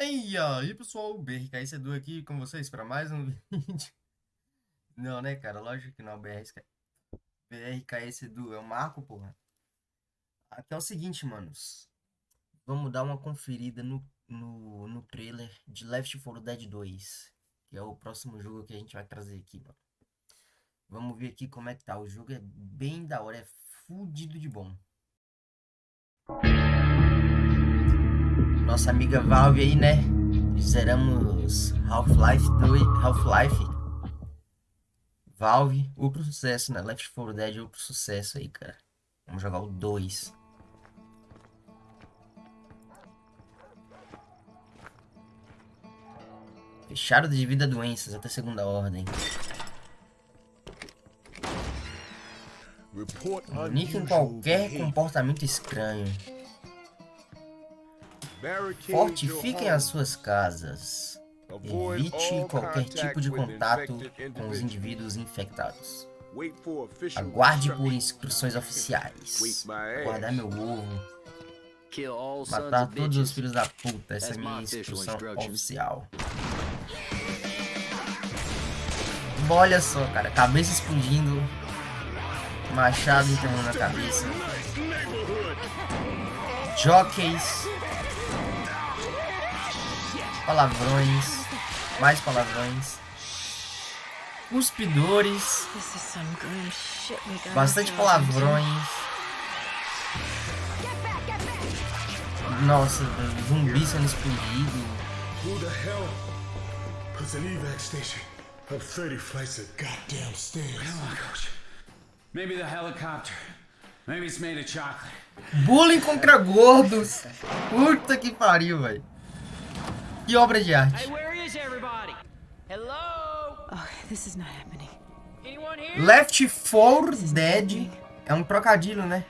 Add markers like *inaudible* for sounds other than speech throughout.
E aí pessoal, BRKS Edu aqui com vocês para mais um *laughs* vídeo. Não, né, cara? Lógico que não, BRKS, BRKS Edu, é o Marco, porra. Aqui é o seguinte, manos. Vamos dar uma conferida no, no, no trailer de Left 4 Dead 2, que é o próximo jogo que a gente vai trazer aqui, mano. Vamos ver aqui como é que tá. O jogo é bem da hora, é fudido de bom nossa amiga Valve aí, né? Zeramos Half-Life 2, Half-Life. Valve, outro sucesso, né? Left 4 Dead, outro sucesso aí, cara. Vamos jogar o 2. Fechado devido a doenças até segunda ordem. Em qualquer comportamento estranho. Fortifiquem as suas casas. Evite qualquer tipo de contato com os indivíduos infectados. Aguarde por instruções oficiais. *laughs* Guardar meu ovo. Matar todos os filhos da puta. Essa é a minha instrução oficial. Olha só, cara. Cabeça explodindo. Machado entrando na cabeça. Jockeys palavrões, mais palavrões, cuspidores, bastante palavrões. Nossa, zumbi sendo explodido. Who the hell puts an evac station up 30 flights of goddamn stairs? Come on, coach. Maybe the helicopter. Maybe it's made of chocolate. Bullying contra gordos. Puta que pariu, velho. Que obra de arte. Oh, Left 4 Dead é um trocadilho, né?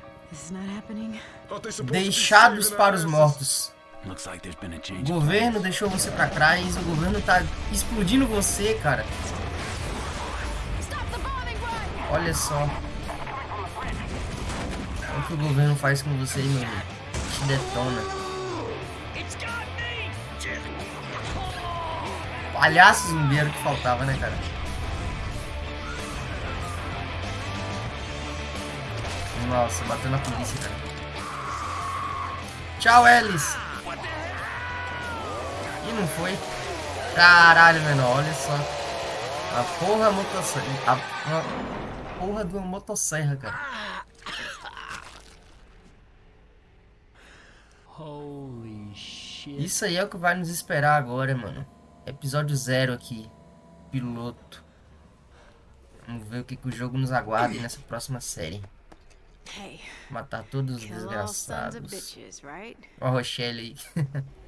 Deixados para os mortos. O governo deixou você para trás, o governo tá explodindo você, cara. Olha só. O que o governo faz com você, meu? Te detona. Palhaço zumbeiro que faltava, né, cara? Nossa, bateu na polícia, cara. Tchau, Ellis. E não foi. Caralho, menor, olha só. A porra motosserra. A, a porra de uma motosserra, cara. Isso aí é o que vai nos esperar agora, mano. Episódio zero aqui. Piloto. Vamos ver o que, que o jogo nos aguarda *coughs* nessa próxima série. Matar todos os desgraçados. Ó a Rochelle aí. *laughs*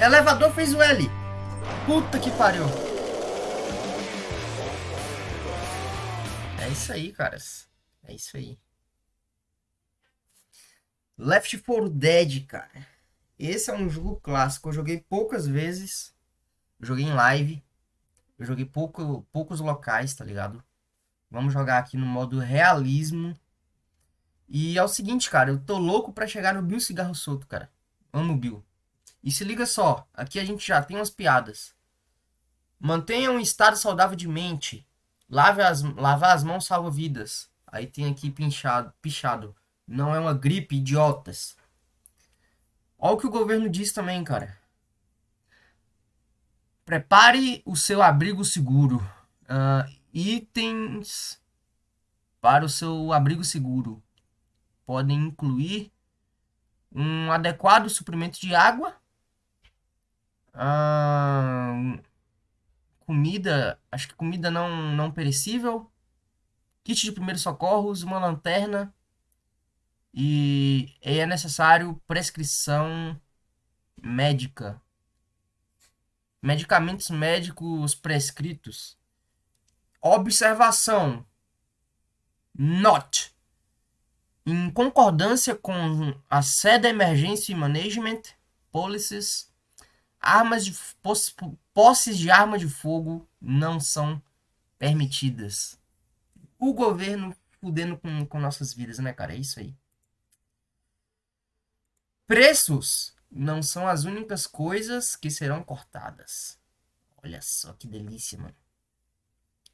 Elevador fez o L. Puta que pariu. É isso aí, caras. É isso aí. Left 4 Dead, cara. Esse é um jogo clássico. Eu joguei poucas vezes. Joguei em live. Eu joguei pouco, poucos locais, tá ligado? Vamos jogar aqui no modo realismo. E é o seguinte, cara. Eu tô louco pra chegar no Bill Cigarro Solto, cara. Amo o Bill. E se liga só. Aqui a gente já tem umas piadas. Mantenha um estado saudável de mente. Lave as, lavar as mãos salva vidas. Aí tem aqui pinchado, pichado. Não é uma gripe, idiotas. Olha o que o governo diz também, cara. Prepare o seu abrigo seguro. Uh, itens para o seu abrigo seguro podem incluir um adequado suprimento de água, uh, comida, acho que comida não, não perecível, kit de primeiros socorros, uma lanterna e é necessário prescrição médica. Medicamentos médicos prescritos. Observação. Not. Em concordância com a SEDA Emergency Management Policies, armas de posses de arma de fogo não são permitidas. O governo fudendo com, com nossas vidas, né, cara? É isso aí. Preços não são as únicas coisas que serão cortadas. Olha só que delícia, mano.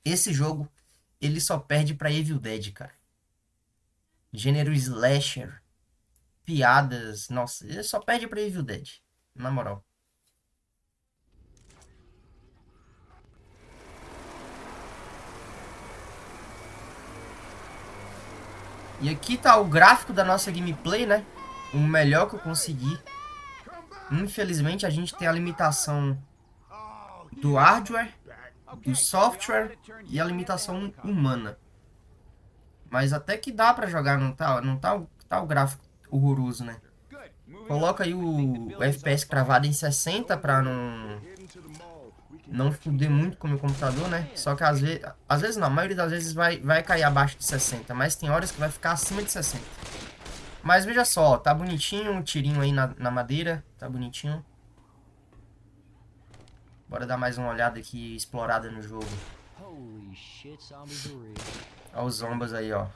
Esse jogo, ele só perde pra Evil Dead, cara. Gênero slasher. Piadas. Nossa, ele só perde pra Evil Dead. Na moral. E aqui tá o gráfico da nossa gameplay, né? O melhor que eu consegui. Infelizmente a gente tem a limitação do hardware, do software e a limitação humana. Mas até que dá pra jogar, não tá, não tá, tá o gráfico horroroso, né? Coloca aí o, o FPS cravado em 60 pra não não fuder muito com o meu computador, né? Só que às vezes, às vezes não, a maioria das vezes vai, vai cair abaixo de 60, mas tem horas que vai ficar acima de 60. Mas veja só, tá bonitinho o tirinho aí na, na madeira, tá bonitinho. Bora dar mais uma olhada aqui, explorada no jogo. Olha os zombas aí, ó.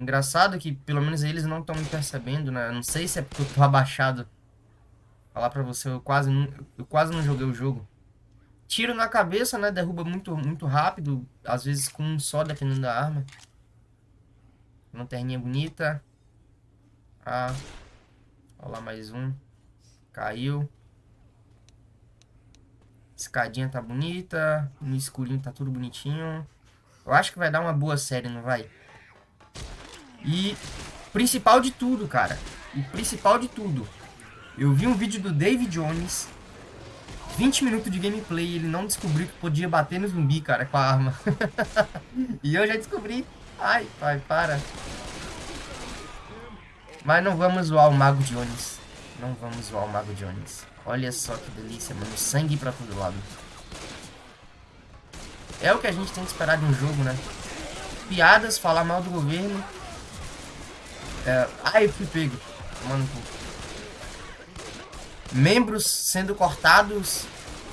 Engraçado que pelo menos eles não estão me percebendo, né? não sei se é porque eu tô *laughs* abaixado. Falar pra você, eu quase, eu quase não joguei o jogo. Tiro na cabeça, né? Derruba muito, muito rápido. Às vezes com um só, dependendo da arma. Lanterninha bonita. Ah. Olha lá mais um. Caiu. Escadinha tá bonita. No escurinho tá tudo bonitinho. Eu acho que vai dar uma boa série, não vai? E principal de tudo, cara. O principal de tudo. Eu vi um vídeo do David Jones 20 minutos de gameplay e ele não descobriu que podia bater no zumbi, cara, com a arma. *laughs* e eu já descobri. Ai, pai, para. Mas não vamos zoar o Mago Jones. Não vamos zoar o Mago Jones. Olha só que delícia, mano. Sangue pra todo lado. É o que a gente tem que esperar de um jogo, né? Piadas, falar mal do governo. É... Ai, eu fui pego. Mano, membros sendo cortados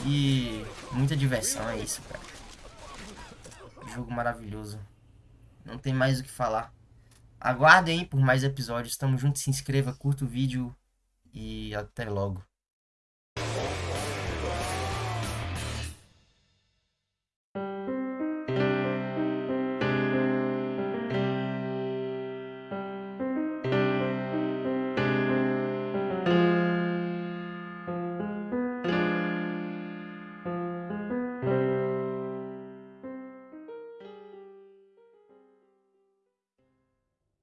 e muita diversão, é isso, cara. Jogo maravilhoso. Não tem mais o que falar. Aguardem por mais episódios. Tamo junto, se inscreva, curta o vídeo e até logo.